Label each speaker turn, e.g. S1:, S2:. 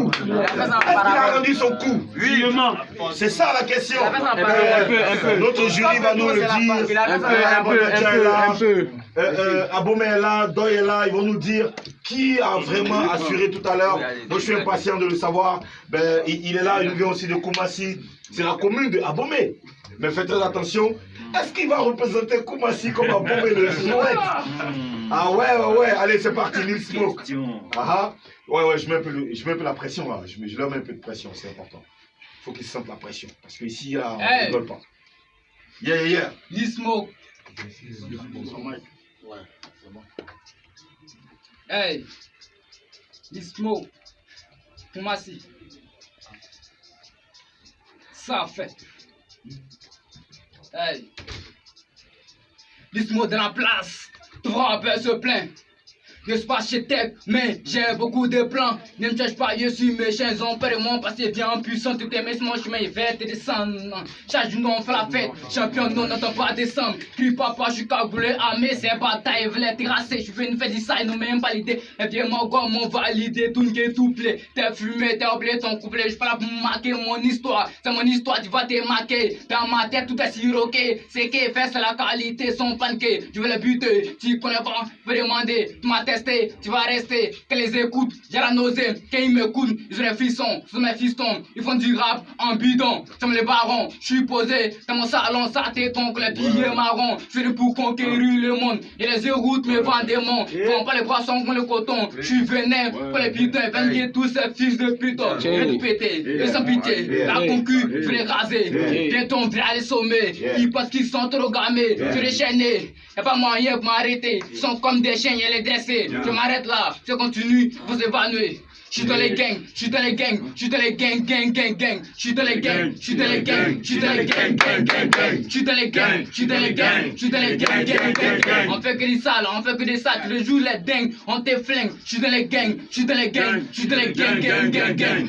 S1: coup Est-ce qu'il a rendu son coup
S2: Oui,
S1: C'est ça la question.
S2: un peu, un peu.
S1: Notre jury va nous le dire.
S2: Un peu, un peu, un.
S1: Euh, euh, Abomey est là, Doy est là, ils vont nous dire qui a vraiment assuré tout à l'heure. Moi, je suis impatient de le savoir. Ben, il, il est là, il vient aussi de Koumassi. C'est la commune de Abomey. Mais faites très attention. Est-ce qu'il va représenter Koumassi comme Abomey le souhaite Ah ouais, ouais, ouais. Allez, c'est parti, Lil Smoke. Ah ah. Ouais, ouais, je mets un peu, le- je mets un peu la pression là. Je, leur mets un peu de pression, c'est important. Il faut qu'ils sentent la pression. Parce qu'ici, là, on ne
S3: Hey.
S1: rigole pas. Yeah, yeah, yeah.
S3: Lismo. Hey. Lismo. Koumassi. Ça fait. Hey. Lismo de la place. Rappel se plaint. Je suis pas chez Tech, mais j'ai beaucoup de plans. Ne me cherche pas, je suis méchant. Ils ont peur de moi parce que bien puissant. Tout est mon chemin, il va te descendre. Chaque jour, on fait la fête. Champion, non, n'entend pas descendre. Crie papa, je suis cagoulé mes c'est bataille. Voulait terrasser, je fais une fête ça, ils n'ont même pas l'idée. Et bien, moi, quoi, mon validé, tout qui est tout plaît. T'es fumé, t'es oublié ton couplet. Je suis pas là pour marquer mon histoire. C'est mon histoire, tu vas te marquer. Dans ma tête, tout est siroqué. C'est qui fait, c'est la qualité, son panqué. Je vais le buter, tu connais pas, je vais demander. Tu vas rester. Que les écoute, j'ai la nausée. Quand ils m'écoutent, ils ont des frissons. Sous mes fistons, ils font du rap en bidon. Comme les barons, je suis posé dans mon salon, ça t'étonne que les billets marrons. Je fais pour conquérir le monde. Et les routes me vendent des monts. Font pas les poissons comme le coton. Je suis vénère pour les putains. Viens tous ces fils de putain. Je vais tout péter, et sans pitié. La concu, je vais les raser. Bientôt on va aller sommer. Ils pensent qu'ils sont trop gamés. Je les chaîner. Y'a pas moyen pour m'arrêter. Ils sont comme des chiens, y'a les Je m'arrête là, je continue, vous évanouir. Je suis dans les gangs, je suis dans les gangs, je suis dans les gangs, gang, gang, gang. Je suis dans les gangs, je suis dans les gangs, je suis dans les gangs, gang, gang, gang. Je suis dans les gangs, je suis dans les gangs, je suis dans les gangs, gang, gang, gang. On fait que des sales, on fait que des sales, tous les jours les dingues, on te flingue. Je suis dans les gangs, je suis dans les gangs, je suis dans les gangs, gang, gang, gang.